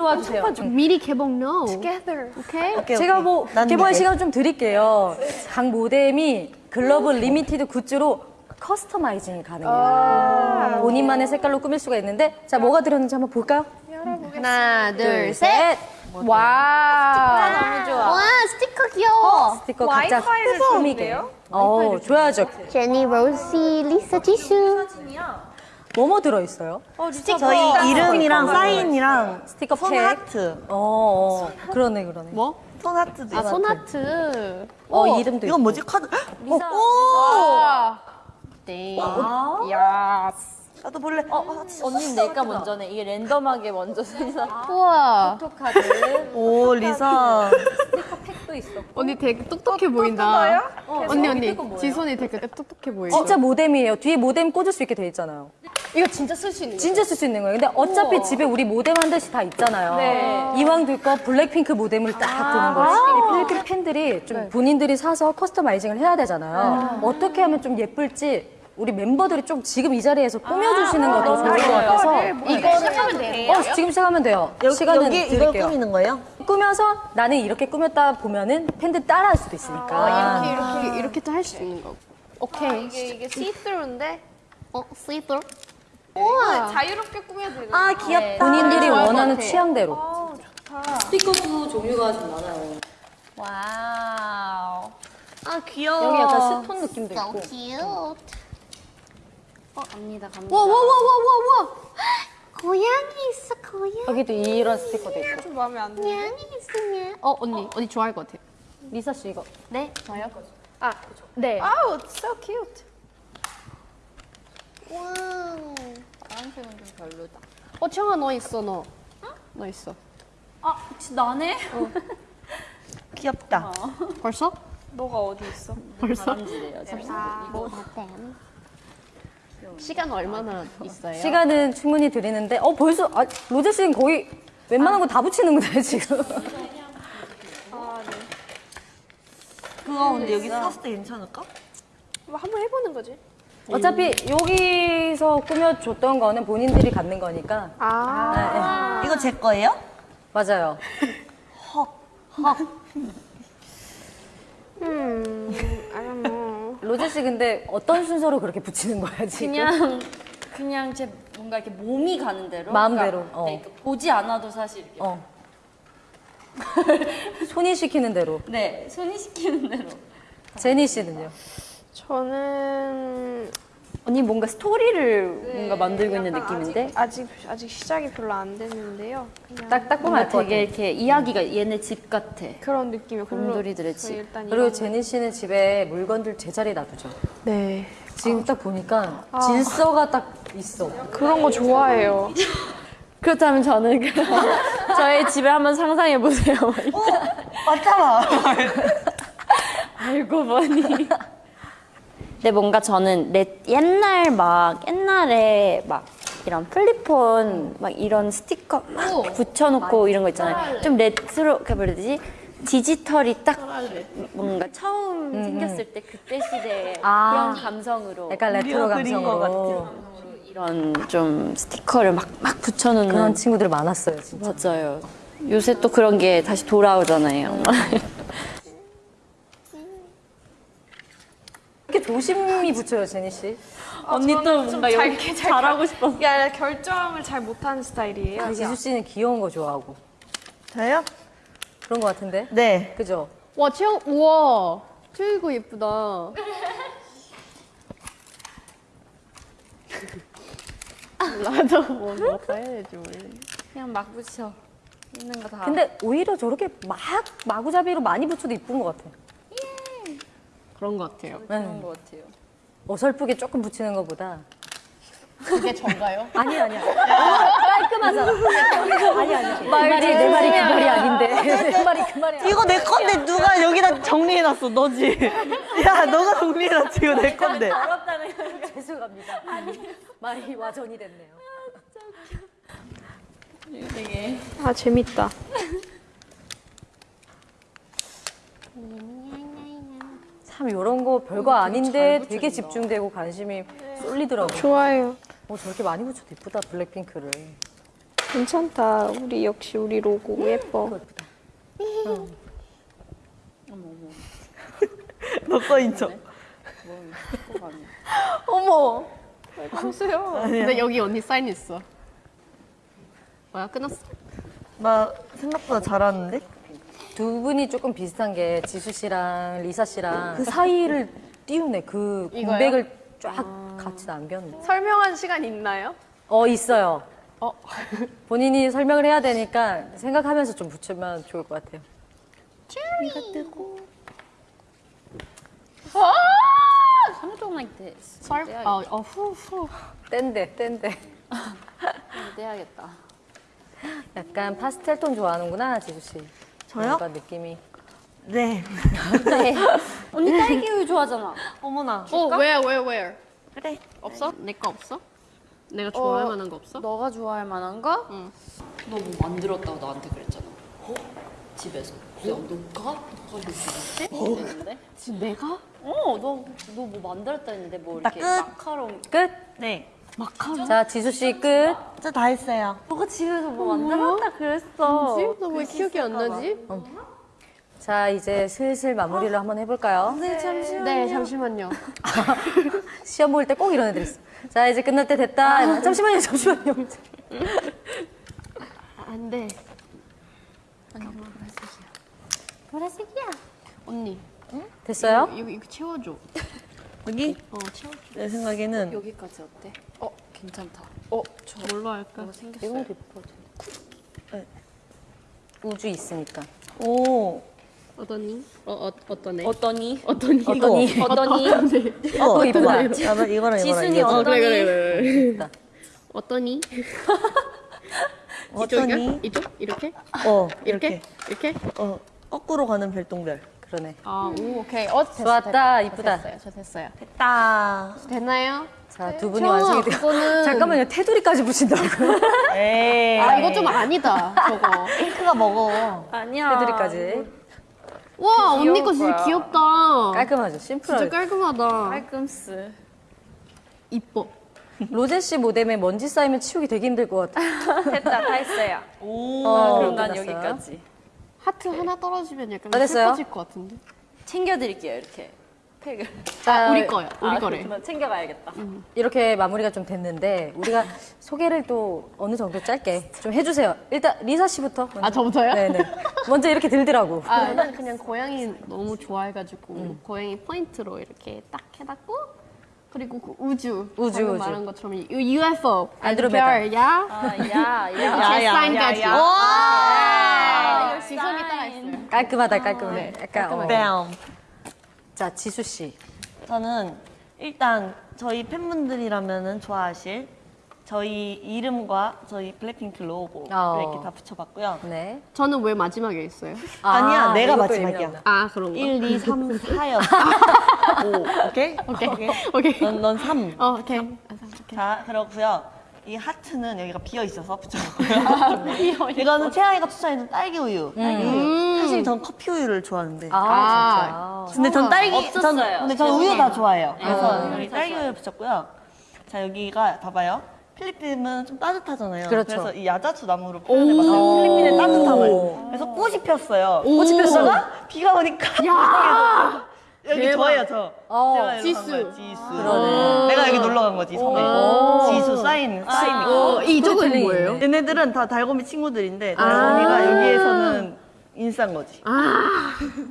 와주세요. 미리 개봉 no. Together. 오케이? 오케이, 제가. 뭐난 개봉할 네. 시간 좀 드릴게요. 각 모뎀이 글로벌 limited 굿즈로 customizing이 가능해요. 본인만의 색깔로 꾸밀 수가 있는데 자 뭐가 들었는지 한번 볼까요? 하나, 둘, 둘, 셋. 셋. 와. 너무 좋아. 와, 스티커 귀여워. 스티커 각자 와이파이를 꾸미게. 어 좋아하죠. 제니 로제, 리사 지수. 뭐뭐 들어있어요? 저희 이름이랑 사인이랑 스티커 손 팩. 하트. 어, 어 그러네 그러네. 뭐? 손 하트도 아, 있어. 손하트. 어 이름도 이건. 뭐지? 카드. 어, 오! 와. 땡. 야. 나도 볼래. 어, 어, 진짜. 언니 내가 먼저네. 이게 랜덤하게 먼저 생산. 우와. 포토카드. 오, 리사. 팩도 있어. 언니 되게 똑똑해 보인다. 언니, 언니. 지손이 되게 똑똑해 보여. 진짜 모뎀이에요. 뒤에 모뎀 꽂을 수 있게 돼 있잖아요. 이거 진짜 쓸 수 있는 거 진짜 쓸 수 있는 거예요. 근데 어차피 집에 우리 모뎀 한 대씩 다 있잖아요. 네. 이왕 들 거 블랙핑크 모뎀을 딱 드는 거지. 이 필리핀 팬들이 좀 본인들이 사서 커스터마이징을 해야 되잖아요. 어떻게 하면 좀 예쁠지 우리 멤버들이 좀 지금 이 자리에서 꾸며주시는 것도 좋을 것 같아서 이거 시작하면 돼요? 어, 지금 시작하면 돼요. 여기, 시간은 여기 이걸 드릴게요. 꾸미는 거예요? 꾸며서 나는 이렇게 꾸몄다 보면은 팬들 따라할 수도 있으니까. 이렇게, 이렇게, 이렇게 또할수 있는 거고. 오케이. 이게 이게 시스루인데 어, 슬 리퍼? 자유롭게 꾸며도 되는 아, 귀엽다. 본인들이 것 원하는 같아. 취향대로. 스티커도 종류가 좀 많아요. Wow. 아, 귀여워. 여기 약간 스톤 느낌도 So 있고. cute. 어, 갑니다, 갑니다. 와, 와, 와, 와, 와, 와. 고양이 있어, 고양이. 여기도 이런 스티커도 있고. 좀 마음에 안 드네. 고양이 있으면. 어, 언니, 언니 좋아할 것 같아. 리사 씨 이거. 네, 저요? 아, 네. 아우, so cute. Wow. 파란색은 좀 별로다. 어, 채영아, 너 있어, 너. 너 있어. 아, 혹시 나네? 귀엽다. 벌써? 너가 어디 있어? 벌써? 바람지래요, 지금. 이거 시간 얼마나 있어요? 시간은 충분히 드리는데 어 벌써 아, 로제 씨는 거의 웬만한 거다 붙이는구나 지금. 그거 근데 여기 샀을 때 괜찮을까? 뭐 한번 해보는 거지. 어차피 여기서 꾸며줬던 거는 본인들이 갖는 거니까. 아. 네, 이거 제 거예요? 네. 맞아요. 로제 씨 근데 어떤 순서로 그렇게 붙이는 거야 지금? 그냥, 그냥 제 뭔가 이렇게 몸이 가는 대로. 마음대로, 그러니까 어. 네, 그 보지 않아도 사실 이렇게. 어. 손이 시키는 대로. 네, 손이 시키는 대로. 제니 씨는요? 저는 언니 뭔가 스토리를 뭔가 만들고 있는 느낌인데? 아직 아직 시작이 별로 안 됐는데요. 그냥 딱딱 보면. 되게 이렇게 이야기가 얘네 집 같아. 그런 느낌이요. 곰돌이들의 집. 일단 그리고 제니 씨는 집에 물건들 제자리에 놔두죠. 네 지금 딱 보니까 질서가 딱 있어. 그런 거 좋아해요. 그렇다면 저는 그 저희 집에 한번 상상해 보세요. 맞잖아. 알고 보니. 근데 뭔가 저는 레, 옛날 막 옛날에 막 이런 flip phone 막 이런 스티커 막 붙여놓고 이런 거 있잖아요. 좀 레트로 그 뭐라 해야 되지? 디지털이 딱 뭔가 처음 생겼을 때 그때 시대의 아. 그런 감성으로 약간 레트로 우리가 그린 것 감성으로. 이런 좀 스티커를 막 막 붙여놓는 그런 친구들 많았어요, 진짜. 맞아요. 요새 또 그런 게 다시 돌아오잖아요. 조심히 붙여요, 제니 씨. 언니 또 뭔가 이렇게 잘하고 싶어. 이게 아니라 결정을 잘 못하는 스타일이에요. 지수 씨는 귀여운 거 좋아하고 저요? 그런 거 같은데? 네. 그죠? 와, 채영, 우와. 이거 예쁘다. 나도 뭐, 뭐 해야 될지 모르겠네. 그냥 막 붙여. 있는 거 다. 근데 오히려 저렇게 막 마구잡이로 많이 붙여도 이쁜 것 같아. 그런 것 같아요. 그런 것 같아요. 어설프게 조금 붙이는 것보다 그게 전가요? 아니 아니야. 깔끔하잖아. 아니 아니야. 내 말이 내 말이 그 말이 아닌데. 내 말이 그 말이. 이거 내 건데 누가 여기다 정리해놨어, 너지? 야, 너가 정리해놨지, 이거 내 건데. 죄송합니다. 아니 말이 와전이 됐네요. 되게 아 재밌다. 참 이런 거 별거 아닌데 되게 집중되고 관심이 쏠리더라고. 좋아해요. 어 저렇게 많이 붙여도 이쁘다 블랙핑크를. 괜찮다. 우리 역시 우리 로고 예뻐. 너 거인 척. 어머. 왜 그러세요? 근데 여기 언니 사인 있어. 뭐야 끝났어? 나 생각보다 잘하는데? 두 분이 조금 비슷한 게 지수 씨랑 리사 씨랑 그 사이를 띄우네. 그 이거요? 공백을 쫙 같이 남겼네. 설명한 시간 있나요? 어 있어요. 어. 본인이 설명을 해야 되니까 생각하면서 좀 붙이면 좋을 것 같아요. Something like this. 설? 아, 어, 후, 후. 뗀데 뗀데. 떼야겠다. 약간 파스텔 톤 좋아하는구나 지수 씨. 저요? 뭔가 느낌이. 네. 네. 언니 딸기 우유 좋아하잖아. 어머나. 어, where, where, where? 그래. 없어? 내 거 없어? 내가 좋아할 만한 거 없어? 너가 좋아할 만한 거? 응. 너 뭐 만들었다고 나한테 그랬잖아. 어? 집에서. 야, 너가? 너가 만들었대? 이랬는데? 지금 내가? 어, 너, 너 뭐 만들었다 했는데 뭐 이렇게 나 끝. 마카롱. 끝. 네. 자 지수 씨 끝. 저 다 했어요. 너가 집에서 뭐 만들었다 그랬어. 나왜 기억이 안 나지? 자 이제 슬슬 마무리를 한번 해볼까요? 네, 잠시만요. 네, 잠시만요. 시험 볼 때 꼭 이런 애들 있어. 자 이제 끝날 때 됐다. 잠시만요 잠시만요. 안 돼. 보라색이야. 언니, 됐어요? 이거, 이거 채워줘. 여기? 어, 채워줘. 내 생각에는 여기까지 어때? 어, 괜찮다. 어, 뭘로 할까? 뭐 생겼어요? 우주 있으니까. 오. 어떠니? 어, 어, 어떠네? 어떠니? 어떠니? 어떠니? 어떠니? 어. 이쁘다. 야, 나 이거랑 이거랑 지순이 이거. 어, 어떠니? 그래, 그래, 그래. 있다. 어떠니? 어떠니? 이쪽? 이렇게? 어, 이렇게? 이렇게. 이렇게? 어, 거꾸로 가는 별똥별. 그러네. 아, 오, 오케이. 어, 됐어, 좋았다, 됐다. 이쁘다. 저 됐어요, 저 됐어요. 됐다. 됐나요? 자 두 분이 완성이 돼요. 그거는- 잠깐만요 테두리까지 붙인다고요? 에이. 아, 이거 좀 아니다, 저거. 핑크가 먹어. 아니야. 테두리까지. 와, 언니 거 진짜. 귀엽다. 깔끔하죠. 진짜 심플하게. 깔끔하다. 깔끔스. 이뻐. 로제 씨 모뎀에 먼지 쌓이면 치우기 되게 힘들 것 같아. 됐다, 다 했어요. 오. 어, 그럼 난 끝났어요. 여기까지. 하트 하나 떨어지면 약간 다 됐어요? 슬퍼질 것 같은데. 챙겨드릴게요, 이렇게. 팩을. 아, 우리 거야. 우리 아, 거래. 그렇구나. 챙겨가야겠다. 이렇게 마무리가 좀 됐는데 우리가 소개를 또 어느 정도 짧게 좀 해주세요. 일단 리사 씨부터. 먼저. 아, 저부터요? 네네. 먼저 이렇게 들더라고. 아, 저는 그냥 고양이 너무 좋아해가지고 음. 고양이 포인트로 이렇게 딱 해놨고 그리고 그 우주 우주, 방금 우주. 말한 것처럼 이 UFO 안드로메다. 별, 야 아, 야, 이렇게 야. 야, 사인까지 야, 아, 이거 지선이 따라 있어요. 깔끔하다 깔끔해. 약간 어. 뺨. 자 지수 씨. 저는 일단 저희 팬분들이라면 좋아하실 저희 이름과 저희 블랙핑크 로고 어. 이렇게 다 붙여봤고요. 네. 저는 왜 마지막에 있어요? 아 니야, 내가 이것도 마지막이야. 의미없나. 아 그런가? 1, 2, 3, 4였어. 5, 오케이? 오케이 오케이 넌, 넌 3. 어 오케이 자, 그렇고요. 이 하트는 여기가 비어 있어서 붙여봤고요. 이거는 채아이가 추천해준 딸기 우유. 딸기 우유. 사실 전 커피 우유를 좋아하는데. 아, 진짜. 근데 전 딸기, 전, 없었어요. 근데 전 우유 다 좋아해요. 그래서 여기 딸기 우유 붙였고요. 자, 여기가 봐봐요. 필리핀은 좀 따뜻하잖아요. 그렇죠. 래서 이 야자수 나무로 표현해봤어요. 필리핀의 따뜻함을. 그래서 꽃이 폈어요. 꽃이 폈어? 비가 오니까. 여기 대박. 저예요, 저. 어. 제가 여기로 지수. 간 거예요, 지수. 그러네. 내가 여기 놀러 간 거지, 섬에. 지수 사인, 사인. 어, 이쪽은 뭐예요? 얘네들은 다 달고미 친구들인데 달고미가 여기에서는 인싸인 거지.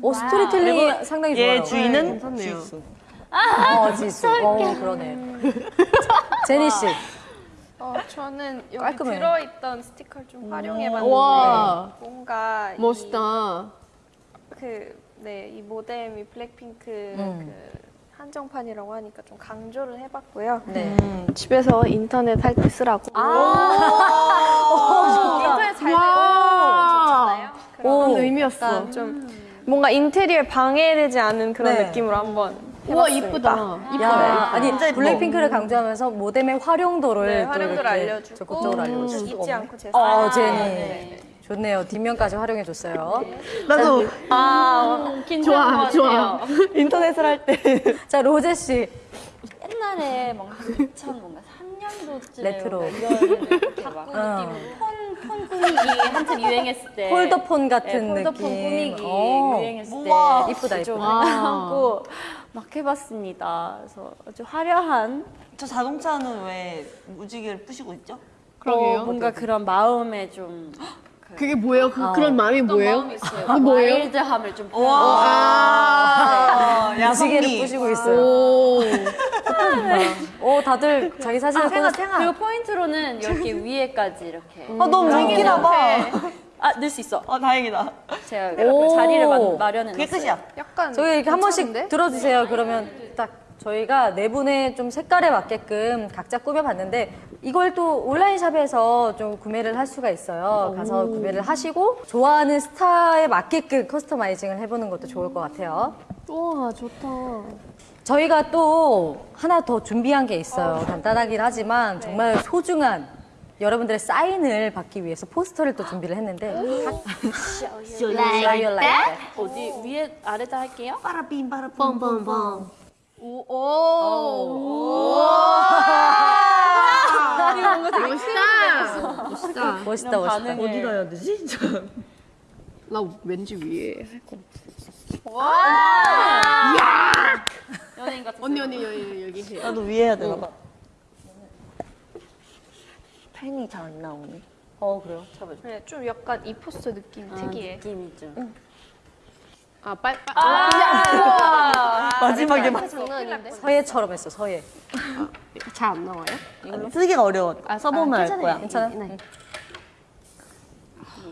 오 스토리텔링이 상당히 좋아요. 얘 주인은 괜찮네요. 지수. 어 지수. 어 그러네. 제니 씨. 어, 저는 여기 깔끔해. 들어있던 스티커를 좀 활용해봤는데 와. 뭔가 이 멋있다. 그, 네, 이 모뎀이 블랙핑크 음. 그 한정판이라고 하니까 좀 강조를 해봤고요. 네. 집에서 인터넷 할 때 쓰라고. 아. 인터넷 잘 와. 되잖아요. 오. 그런 의미였어. 좀 뭔가 인테리어에 방해되지 않은 그런 네. 느낌으로 한번 우와 해봤습니다. 이쁘다. 야, 아니 진짜 예뻐. 블랙핑크를 강조하면서 모뎀의 활용도를 네, 또 활용도를 이렇게 알려주고 적극적으로 알려주고 잊지 않고 제 어, 사인. 제니. 네. 좋네요. 뒷면까지 활용해 줬어요. 나도 아, 좋아, 같아요. 인터넷을 할 때 자, 로제 씨. 옛날에 뭔가 2000 뭔가 3년도쯤에 레트로. 이런 가구 어. 느낌 폰 폴더폰 꾸미기 한참 유행했을 때 폴더폰 같은 네, 폴더폰 느낌. 꾸미기 어. 유행했을 우와. 때 이쁘다, 좀 이쁘다. 하고 막 해봤습니다. 그래서 아주 화려한 저 자동차는 왜 무지개를 부시고 있죠? 그러게요. 어, 뭔가 그런 마음에 좀 그게 뭐예요? 그, 그런 마음이 뭐예요? 마음이 있어요. 그 뭐예요? 와일드함을 좀 와, 무지개를 야성미. 부시고 있어요. 오. 오, 다들 자기 사진을 생각, 보내- 생각. 그리고 포인트로는 이렇게 위에까지 이렇게 아, 너무 웃기나 봐. 아 넣을 수 있어. 어, 다행이다. 제가 오. 자리를 마, 마련해 그게. 끝이야. 약간 저희 이렇게 한 번씩? 들어주세요. 그러면 딱 저희가 네 분의 좀 색깔에 맞게끔 각자 꾸며봤는데 이걸 또 온라인 샵에서 좀 구매를 할 수가 있어요. 가서 구매를 하시고 좋아하는 스타에 맞게끔 커스터마이징을 해보는 것도 좋을 것 같아요. 우와, 좋다. 저희가 또 하나 더 준비한 게 있어요. 간단하긴 하지만 정말 소중한 여러분들의 사인을 받기 위해서 포스터를 또 준비를 했는데 Show you like that. 어디 위에 아래다 할게요. 빠라빔, 빠라빔. 뻔뻔뻔. 멋있다. 멋있다. 멋있다 멋있다. 어디다 해야 되지? 나 왠지 위에 할 거. 연예인 같은. 언니, 언니, 여기, 여기 해요. 나도 위에 해야 되나 봐. 펜이 잘 안 나오네. 어 그래요? 네, 좀 약간 이 포스 느낌 특이해. 느낌이죠. 아, 빨, 빨. 마지막에만. 장난 아닌데? 서예처럼 했어 서예. 잘안 나와요? 쓰기가 어려워. 아, 써보면 알 거야. 괜찮아? 응.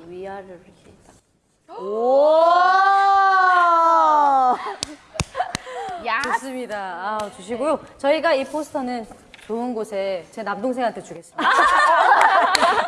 이 위아래로 이렇게 딱. 오! 좋습니다. 아, 주시고요. 저희가 이 포스터는 좋은 곳에 제 남동생한테 주겠습니다.